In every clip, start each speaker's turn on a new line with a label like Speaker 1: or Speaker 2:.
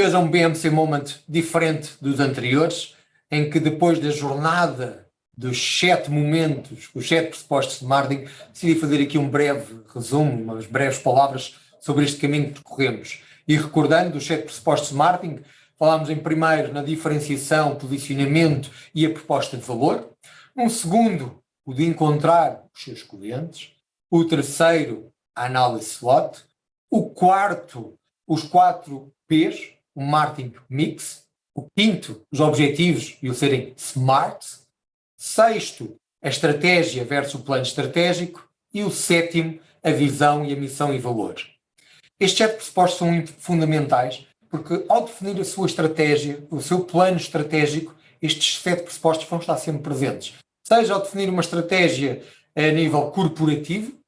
Speaker 1: Hoje é um BMC Moment diferente dos anteriores, em que depois da jornada dos sete momentos, os sete pressupostos de marketing, decidi fazer aqui um breve resumo, umas breves palavras sobre este caminho que percorremos. E recordando os sete pressupostos de marketing, falámos em primeiro na diferenciação, posicionamento e a proposta de valor. Um segundo, o de encontrar os seus clientes. O terceiro, a análise SWOT. O quarto, os quatro P's, o marketing mix. O quinto, os objetivos e o serem smart. Sexto, a estratégia versus o plano estratégico. E o sétimo, a visão e a missão e valor. Estes sete pressupostos são fundamentais porque ao definir a sua estratégia, o seu plano estratégico, estes sete pressupostos vão estar sempre presentes. Seja ao definir uma estratégia a nível corporativo,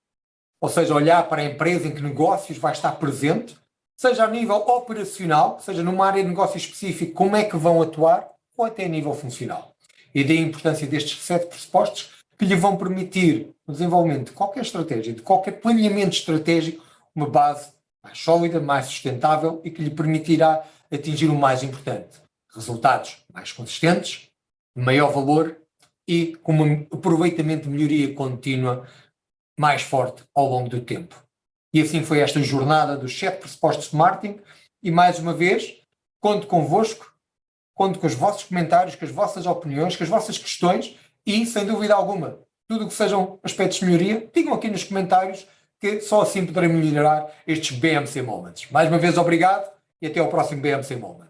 Speaker 1: ou seja, olhar para a empresa em que negócios vai estar presente, seja a nível operacional, seja numa área de negócio específica, como é que vão atuar, ou até a nível funcional. E daí a importância destes sete pressupostos que lhe vão permitir o desenvolvimento de qualquer estratégia, de qualquer planeamento estratégico, uma base mais sólida, mais sustentável e que lhe permitirá atingir o mais importante, resultados mais consistentes, maior valor e com um aproveitamento de melhoria contínua mais forte ao longo do tempo. E assim foi esta jornada dos sete pressupostos de marketing e mais uma vez, conto convosco, conto com os vossos comentários, com as vossas opiniões, com as vossas questões e, sem dúvida alguma, tudo o que sejam aspectos de melhoria, digam aqui nos comentários que só assim poderei melhorar estes BMC Moments. Mais uma vez, obrigado e até ao próximo BMC Moment.